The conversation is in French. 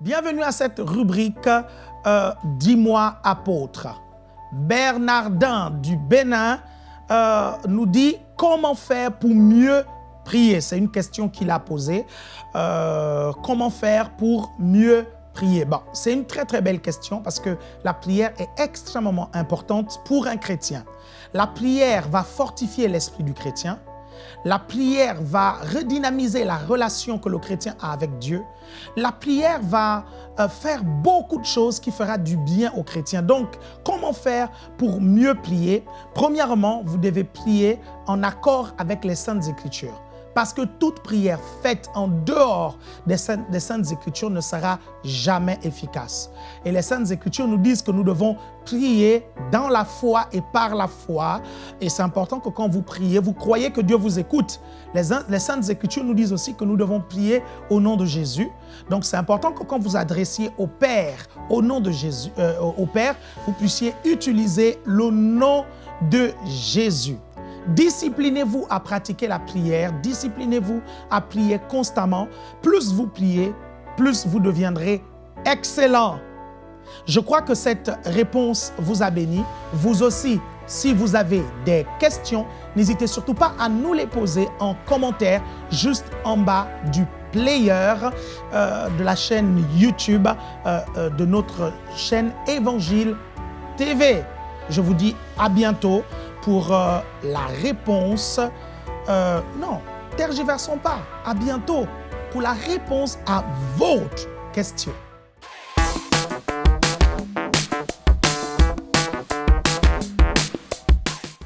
Bienvenue à cette rubrique euh, Dis-moi apôtre. Bernardin du Bénin euh, nous dit comment faire pour mieux prier. C'est une question qu'il a posée. Euh, comment faire pour mieux c'est une très très belle question parce que la prière est extrêmement importante pour un chrétien. La prière va fortifier l'esprit du chrétien. La prière va redynamiser la relation que le chrétien a avec Dieu. La prière va euh, faire beaucoup de choses qui fera du bien au chrétien. Donc, comment faire pour mieux prier? Premièrement, vous devez prier en accord avec les Saintes Écritures. Parce que toute prière faite en dehors des Saintes, Écritures ne sera jamais efficace. Et les Saintes Écritures nous disent que nous devons prier dans la foi et par la foi. Et c'est important que quand vous priez, vous croyez que Dieu vous écoute. Les, Saintes Écritures nous disent aussi que nous devons prier au nom de Jésus. Donc c'est important que quand vous adressiez au Père, au nom de Jésus, euh, au Père, vous puissiez utiliser le nom de Jésus. Disciplinez-vous à pratiquer la prière, disciplinez-vous à prier constamment. Plus vous priez, plus vous deviendrez excellent. Je crois que cette réponse vous a béni. Vous aussi, si vous avez des questions, n'hésitez surtout pas à nous les poser en commentaire juste en bas du player euh, de la chaîne YouTube euh, euh, de notre chaîne Évangile TV. Je vous dis à bientôt pour la réponse. Euh, non, tergiversons pas. À bientôt pour la réponse à votre question.